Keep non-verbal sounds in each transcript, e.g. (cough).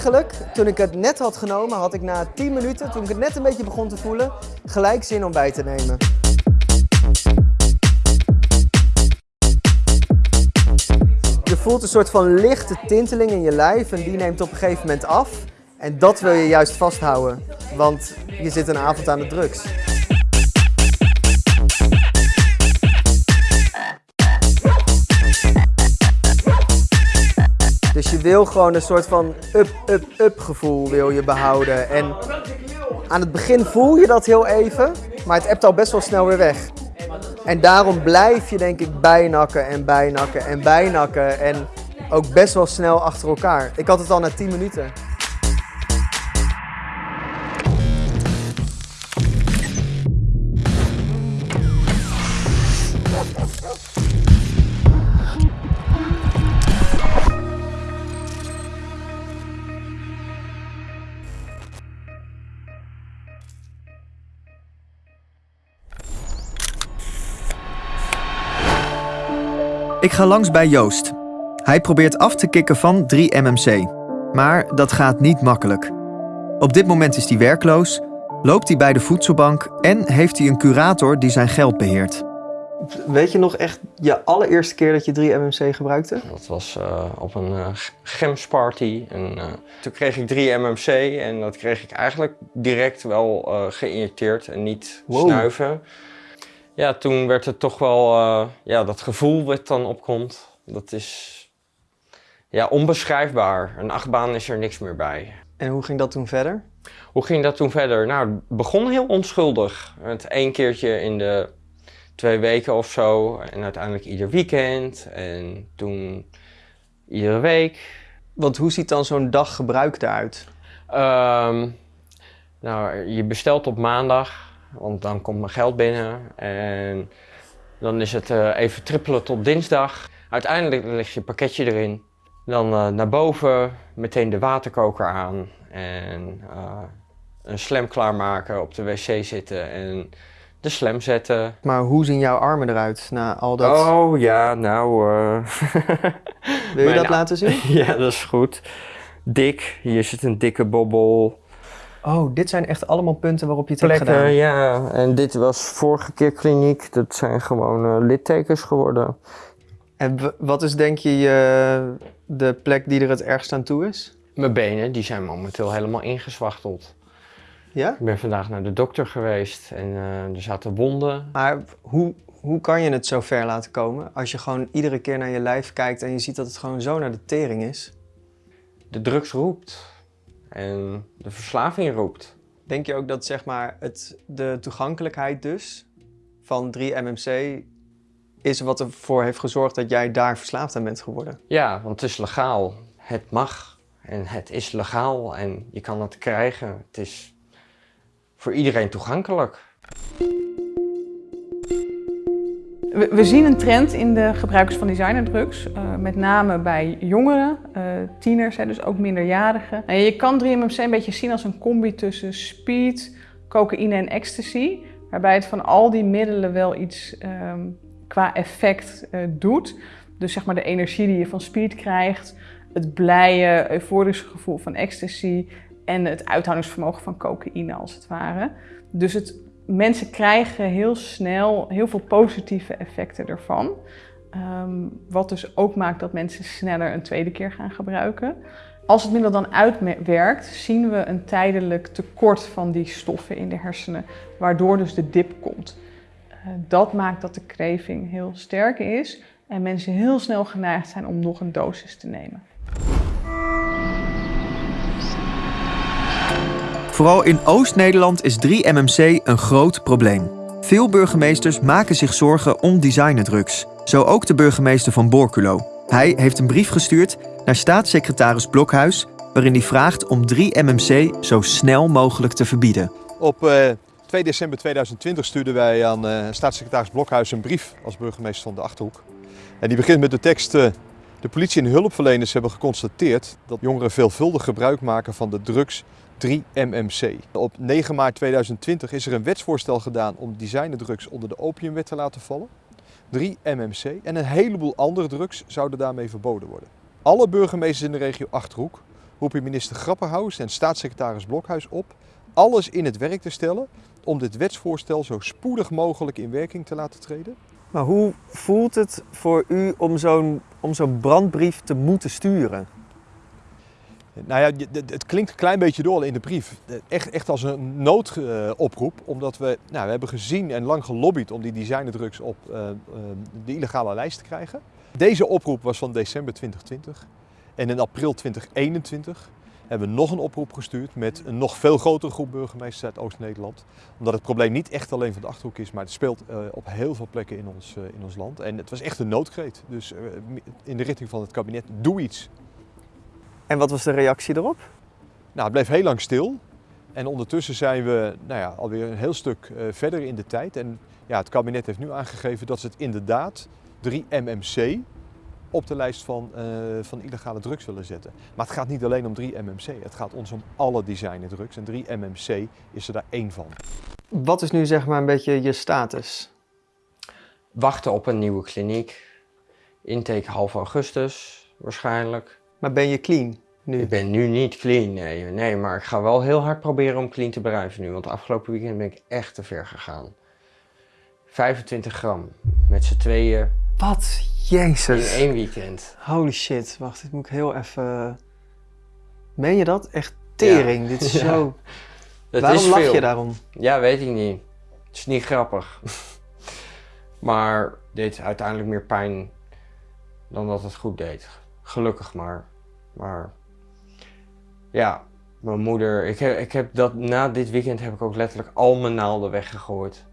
Eigenlijk, toen ik het net had genomen, had ik na 10 minuten, toen ik het net een beetje begon te voelen, gelijk zin om bij te nemen. Je voelt een soort van lichte tinteling in je lijf en die neemt op een gegeven moment af. En dat wil je juist vasthouden, want je zit een avond aan de drugs. Wil gewoon een soort van up, up, up gevoel wil je behouden. En aan het begin voel je dat heel even, maar het ebt al best wel snel weer weg. En daarom blijf je denk ik bijnakken en bijnakken en bijnakken. En ook best wel snel achter elkaar. Ik had het al na 10 minuten. Ik ga langs bij Joost. Hij probeert af te kicken van 3-MMC. Maar dat gaat niet makkelijk. Op dit moment is hij werkloos, loopt hij bij de voedselbank en heeft hij een curator die zijn geld beheert. Weet je nog echt je allereerste keer dat je 3-MMC gebruikte? Dat was uh, op een uh, gemsparty. En uh, toen kreeg ik 3 MMC en dat kreeg ik eigenlijk direct wel geïnjecteerd en niet wow. snuiven. Ja, toen werd het toch wel, ja, dat gevoel wat dan opkomt, dat is ja, onbeschrijfbaar. Een achtbaan is er niks meer bij. En hoe ging dat toen verder? Hoe ging dat toen verder? Nou, het begon heel onschuldig. Het één keertje in de twee weken of zo. En uiteindelijk ieder weekend. En toen iedere week. Want hoe ziet dan zo'n dag gebruik eruit? Um, nou, je bestelt op maandag. Want dan komt mijn geld binnen. En dan is het uh, even trippelen tot dinsdag. Uiteindelijk leg je pakketje erin. Dan uh, naar boven, meteen de waterkoker aan. En uh, een slam klaarmaken, op de wc zitten en de slam zetten. Maar hoe zien jouw armen eruit na al dat? Oh ja, nou... Uh... (laughs) Wil je dat laten zien? (laughs) ja, dat is goed. Dik, hier zit een dikke bobbel. Oh, dit zijn echt allemaal punten waarop je het Plekken, hebt gedaan? ja. En dit was vorige keer kliniek. Dat zijn gewoon uh, littekens geworden. En wat is denk je uh, de plek die er het ergst aan toe is? Mijn benen, die zijn momenteel helemaal ingezwachteld. Ja? Ik ben vandaag naar de dokter geweest en uh, er zaten wonden. Maar hoe, hoe kan je het zo ver laten komen als je gewoon iedere keer naar je lijf kijkt en je ziet dat het gewoon zo naar de tering is? De drugs roept en de verslaving roept. Denk je ook dat zeg maar, het, de toegankelijkheid dus van 3-MMC is wat ervoor heeft gezorgd dat jij daar verslaafd aan bent geworden? Ja, want het is legaal. Het mag en het is legaal en je kan het krijgen. Het is voor iedereen toegankelijk. We, we zien een trend in de gebruikers van designerdrugs, uh, met name bij jongeren, uh, tieners, hè, dus ook minderjarigen. En je kan 3MMC een beetje zien als een combi tussen speed, cocaïne en ecstasy, waarbij het van al die middelen wel iets um, qua effect uh, doet. Dus zeg maar de energie die je van speed krijgt, het blije, euforische gevoel van ecstasy en het uithoudingsvermogen van cocaïne als het ware. Dus het, mensen krijgen heel snel heel veel positieve effecten ervan. Um, wat dus ook maakt dat mensen sneller een tweede keer gaan gebruiken. Als het middel dan uitwerkt, zien we een tijdelijk tekort van die stoffen in de hersenen, waardoor dus de dip komt. Uh, dat maakt dat de craving heel sterk is en mensen heel snel geneigd zijn om nog een dosis te nemen. Vooral in Oost-Nederland is 3-MMC een groot probleem. Veel burgemeesters maken zich zorgen om designerdrugs. Zo ook de burgemeester van Borculo. Hij heeft een brief gestuurd naar staatssecretaris Blokhuis... waarin hij vraagt om 3-MMC zo snel mogelijk te verbieden. Op uh, 2 december 2020 stuurden wij aan uh, staatssecretaris Blokhuis een brief als burgemeester van de Achterhoek. En die begint met de tekst... Uh, de politie en hulpverleners hebben geconstateerd dat jongeren veelvuldig gebruik maken van de drugs 3-MMC. Op 9 maart 2020 is er een wetsvoorstel gedaan om designerdrugs onder de opiumwet te laten vallen. 3-MMC en een heleboel andere drugs zouden daarmee verboden worden. Alle burgemeesters in de regio Achterhoek roep je minister Grapperhaus en staatssecretaris Blokhuis op alles in het werk te stellen om dit wetsvoorstel zo spoedig mogelijk in werking te laten treden. Maar hoe voelt het voor u om zo'n om zo'n brandbrief te moeten sturen? Nou ja, het- klinkt een klein beetje door in de brief. Echt, echt als een noodoproep, omdat we, nou, we hebben gezien en lang gelobbyd om die designerdrugs op eh, eh, de illegale lijst te krijgen. Deze oproep was van december 2020. En in april 2021 hebben we nog een oproep gestuurd met een nog veel grotere groep burgemeesters uit Oost-Nederland. Omdat het probleem niet echt alleen van de Achterhoek is, maar het speelt eh, op heel veel plekken in ons, in ons land. En het was echt een noodkreet. Dus in de richting van het kabinet, doe iets. En wat was de reactie erop? Nou, het bleef heel lang stil. En ondertussen zijn we nou ja, alweer een heel stuk eh, verder in de tijd. En ja, het kabinet heeft nu aangegeven dat ze het inderdaad 3-MMC op de lijst van, eh, van illegale drugs willen zetten. Maar het gaat niet alleen om 3-MMC. Het gaat ons om alle designerdrugs. En 3-MMC is er daar één van. Wat is nu zeg maar een beetje je status? Wachten op een nieuwe kliniek. Intake half augustus waarschijnlijk. Maar ben je clean nu? Ik ben nu niet clean, nee, nee, maar ik ga wel heel hard proberen om clean te blijven nu. Want afgelopen weekend ben ik echt te ver gegaan. 25 gram met z'n tweeën Wat? in Jezus. één weekend. Holy shit. Wacht, dit moet ik heel even... Meen je dat? Echt tering. Dit is (laughs) Ja. zo... Dat Waarom is lach veel. je daarom? Ja, weet ik niet. Het is niet grappig. (laughs) maar deed uiteindelijk meer pijn dan dat het goed deed. Gelukkig maar. Maar ja, mijn moeder. Ik heb, ik heb dat na dit weekend heb ik ook letterlijk al mijn naalden weggegooid.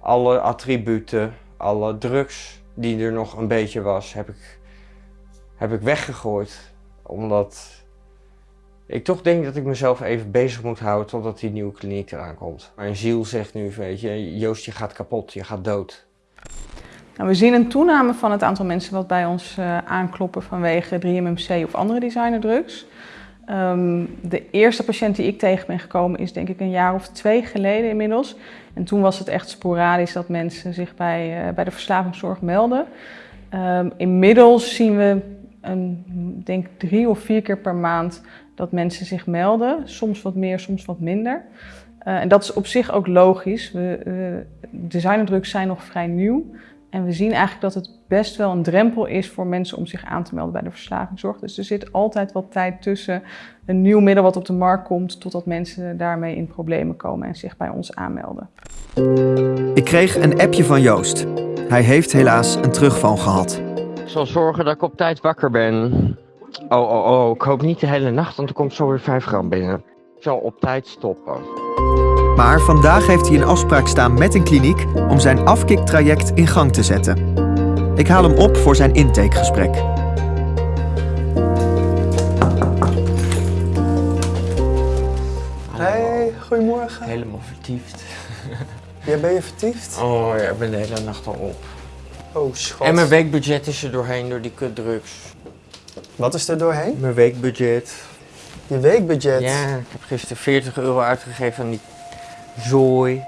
Alle attributen, alle drugs die er nog een beetje was, heb ik, heb ik weggegooid. Omdat ik toch denk dat ik mezelf even bezig moet houden totdat die nieuwe kliniek eraan komt. Mijn ziel zegt nu, weet je, Joost, je gaat kapot, je gaat dood. Nou, we zien een toename van het aantal mensen wat bij ons eh, aankloppen vanwege 3-MMC of andere designerdrugs. Ehm, de eerste patiënt die ik tegen ben gekomen is denk ik een jaar of twee geleden inmiddels. En toen was het echt sporadisch dat mensen zich bij, eh, bij de verslavingszorg melden. Ehm, inmiddels zien we een, denk drie of vier keer per maand dat mensen zich melden. Soms wat meer, soms wat minder. Eh, en dat is op zich ook logisch. We, designerdrugs zijn nog vrij nieuw. En we zien eigenlijk dat het best wel een drempel is voor mensen om zich aan te melden bij de verslavingszorg. Dus er zit altijd wat tijd tussen een nieuw middel wat op de markt komt, totdat mensen daarmee in problemen komen en zich bij ons aanmelden. Ik kreeg een appje van Joost. Hij heeft helaas een terugval gehad. Ik zal zorgen dat ik op tijd wakker ben. Oh, oh, oh, ik hoop niet de hele nacht, want er komt zo weer 5 gram binnen. Ik zal op tijd stoppen. Maar vandaag heeft hij een afspraak staan met een kliniek om zijn afkiktraject in gang te zetten. Ik haal hem op voor zijn intakegesprek. Hey, goedemorgen. Helemaal vertiefd. (laughs) Ja, ben je vertiefd? Oh ja, ik ben de hele nacht al op. Oh, schat. En mijn weekbudget is er doorheen door die kutdrugs. Wat is er doorheen? Mijn weekbudget. Je weekbudget. Ja, ik heb gisteren 40 euro uitgegeven aan die zooi.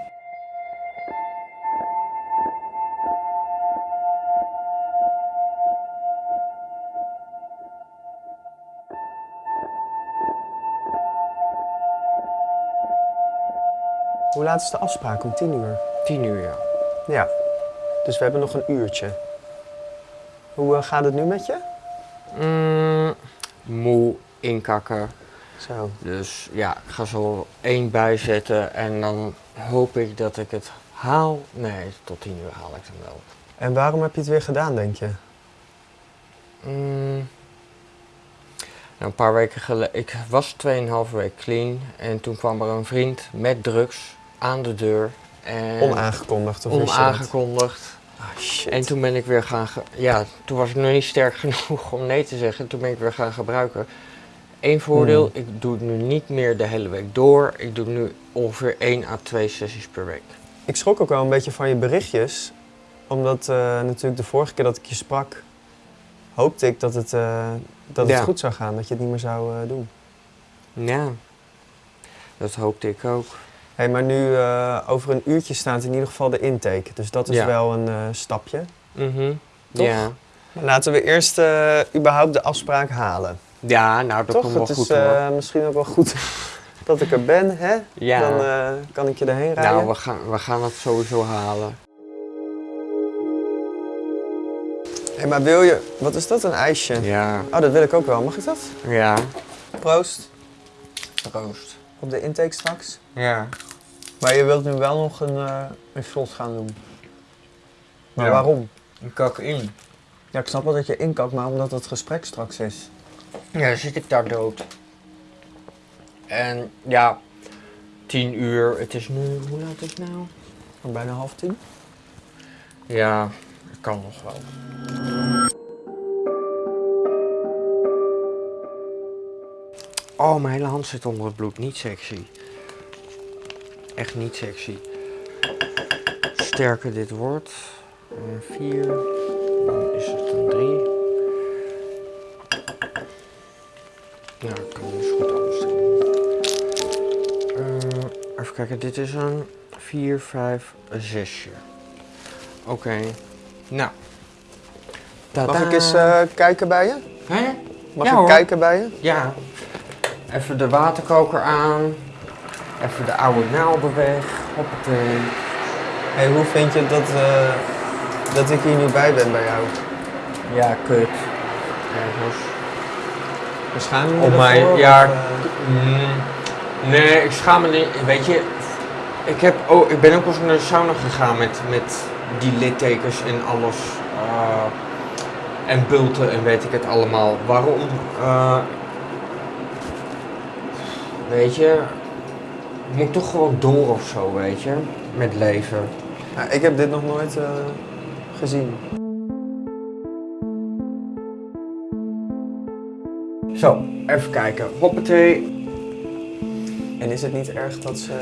Hoe laat is de afspraak? Om tien uur? 10 uur, ja. Ja. Dus we hebben nog een uurtje. Hoe eh, gaat het nu met je? Mm, moe, inkakken. Zo. Dus ja, ik ga zo één bijzetten en dan hoop ik dat ik het haal. Nee, tot 10 uur haal ik hem wel. En waarom heb je het weer gedaan, denk je? Mm. Nou, een paar weken geleden, ik was 2,5 week clean en toen kwam er een vriend met drugs aan de deur. En Onaangekondigd of onaangekondigd. Ah, shit. En toen ben ik weer gaan, ja, toen was ik nog niet sterk (laughs) genoeg om nee te zeggen. Toen ben ik weer gaan gebruiken. Eén voordeel, Hmm. ik doe het nu niet meer de hele week door. Ik doe nu ongeveer 1 à 2 sessies per week. Ik schrok ook wel een beetje van je berichtjes. Omdat eh, natuurlijk de vorige keer dat ik je sprak, hoopte ik dat het, eh, dat het Ja. goed zou gaan. Dat je het niet meer zou eh, doen. Ja, dat hoopte ik ook. Hey, maar nu over een uurtje staat in ieder geval de intake. Dus dat is Ja. wel een stapje. Mhm. Toch? Ja, Maar laten we eerst überhaupt de afspraak halen. Ja, nou dat Toch? komt wel Het is goed eh, misschien ook wel goed (laughs) dat ik er ben, hè? ja. Dan eh, kan ik je erheen rijden. nou, we gaan, we gaan het sowieso halen. Hé, maar wil je... Wat is dat, een ijsje? Ja, Oh, dat wil ik ook wel. Mag ik dat? ja. Proost. Troost. Op de intake straks. Ja. Maar je wilt nu wel nog een, eh, een shot gaan doen. Maar Ja. waarom? Ik kak in. Ja, ik snap wel dat je inkakt, maar omdat het gesprek straks is ja, zit ik daar dood. En ja, tien uur. Het is nu, hoe laat is het nou? Bijna half tien. Ja, dat kan nog wel. Oh, mijn hele hand zit onder het bloed. Niet sexy. Echt niet sexy. Sterker dit wordt. Een eh, 4. Dan is het een 3. Ja, ik kan dus goed anders doen. Uh, even kijken, dit is een 4, 5, 6. Oké, nou. Tata, Mag ik eens eh, kijken bij je? Hè? Mag ja, ik hoor. kijken bij je? Ja. Even de waterkoker aan. Even de oude naalden weg. Hoppatee. Hé, hoe vind je dat, uh, dat ik hier nu bij ben bij jou? Ja, kut. Ja. Beschaam je Op ervoor, mij, of, ja. eh, Mm, nee, ik schaam me niet. Weet je, ik, heb, oh, ik ben ook eens naar de sauna gegaan met, met die littekens en alles. eh, en bulten en weet ik het allemaal. Waarom? Eh, weet je, moet toch gewoon door of zo, weet je, met leven. ja, ik heb dit nog nooit eh, gezien. Zo, even kijken. Hoppatee. En is het niet erg dat ze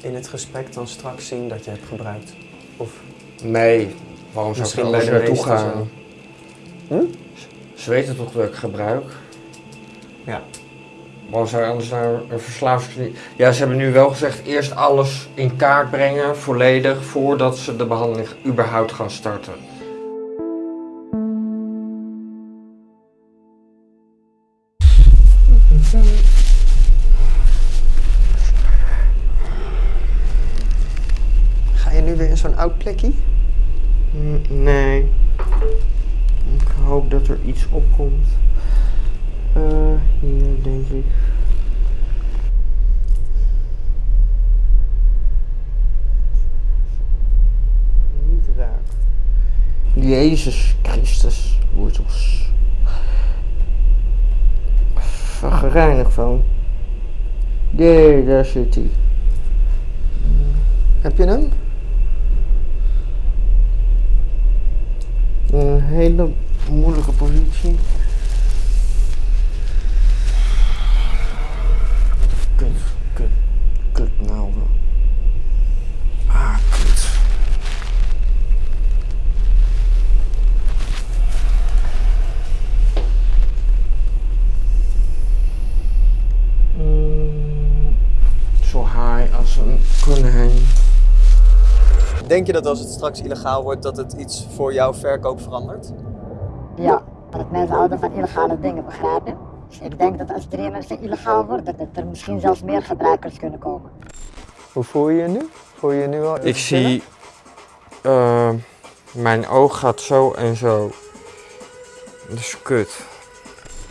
in het gesprek dan straks zien dat je hebt gebruikt? Of Nee, waarom zou ik er naartoe gaan? Hm? Ze weten toch dat ik gebruik? Ja. Waarom zou je anders naar een verslavingskliniek... Ja, ze hebben nu wel gezegd eerst alles in kaart brengen, volledig, voordat ze de behandeling überhaupt gaan starten. Nee. Ik hoop dat er iets opkomt. Eh, hier denk ik. Niet raken. Jezus Christus, wortels. Van gereinigd van. Nee, daar zit hij. Heb je hem? Een hele moeilijke positie. Kut, kut, kut naalden. Ah, kut. Mm, Zo high als een konijn. Denk je dat als het straks illegaal wordt, dat het iets voor jouw verkoop verandert? Ja, dat mensen houden van illegale dingen, begrijp je? Dus ik denk dat als 3MC illegaal wordt, dat er misschien zelfs meer gebruikers kunnen komen. Hoe voel je je nu? Voel je je nu al Ik zie, eh, mijn oog gaat zo en zo. Dat is kut.